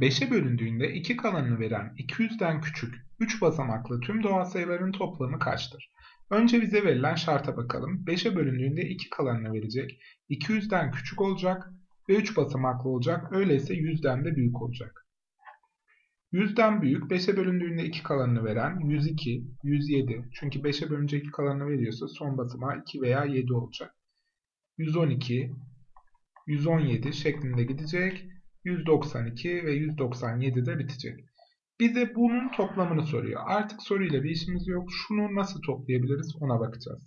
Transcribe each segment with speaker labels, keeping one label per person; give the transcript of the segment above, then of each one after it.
Speaker 1: 5'e bölündüğünde 2 kalanını veren 200'den küçük 3 basamaklı tüm doğal sayıların toplamı kaçtır? Önce bize verilen şarta bakalım. 5'e bölündüğünde 2 kalanını verecek. 200'den küçük olacak ve 3 basamaklı olacak. Öyleyse 100'den de büyük olacak. 100'den büyük 5'e bölündüğünde 2 kalanını veren 102, 107. Çünkü 5'e bölünce 2 kalanını veriyorsa son basamağı 2 veya 7 olacak. 112, 117 şeklinde gidecek. 192 ve 197 de bitecek. Bize bunun toplamını soruyor. Artık soruyla bir işimiz yok. Şunu nasıl toplayabiliriz ona bakacağız.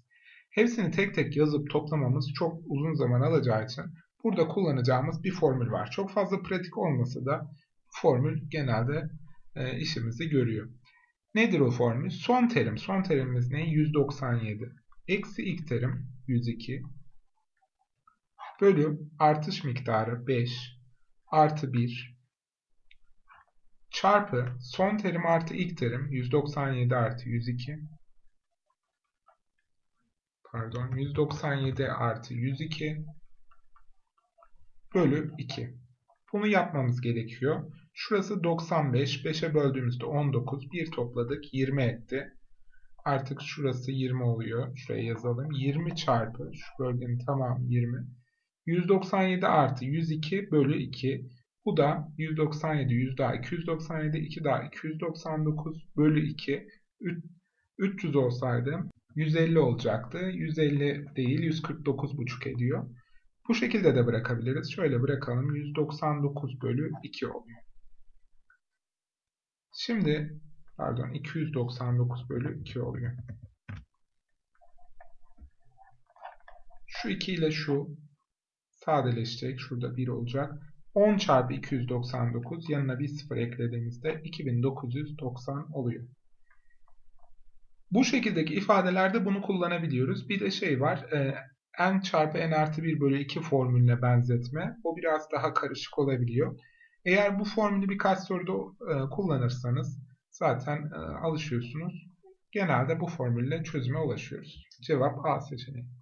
Speaker 1: Hepsini tek tek yazıp toplamamız çok uzun zaman alacağı için burada kullanacağımız bir formül var. Çok fazla pratik olmasa da formül genelde e, işimizi görüyor. Nedir o formül? Son terim. Son terimimiz ne? 197. Eksi ilk terim 102. Bölü artış miktarı 5 artı 1 çarpı son terim artı ilk terim 197 artı 102 pardon 197 artı 102 bölü 2. Bunu yapmamız gerekiyor. Şurası 95. 5'e böldüğümüzde 19. 1 topladık. 20 etti. Artık şurası 20 oluyor. Şuraya yazalım. 20 çarpı şu bölgenin tamamı 20. 197 artı 102 bölü 2. Bu da 197, 100 daha 297, 2 daha 299 bölü 2. 300 olsaydı 150 olacaktı. 150 değil 149,5 ediyor. Bu şekilde de bırakabiliriz. Şöyle bırakalım. 199 bölü 2 oluyor. Şimdi pardon 299 bölü 2 oluyor. Şu 2 ile şu sadeleşecek. Şurada 1 olacak. 10 çarpı 299 yanına bir 0 eklediğimizde 2990 oluyor. Bu şekildeki ifadelerde bunu kullanabiliyoruz. Bir de şey var. E, n çarpı n artı 1 bölü 2 formülüne benzetme. O biraz daha karışık olabiliyor. Eğer bu formülü birkaç soruda e, kullanırsanız zaten e, alışıyorsunuz. Genelde bu formülle çözüme ulaşıyoruz. Cevap A seçeneği.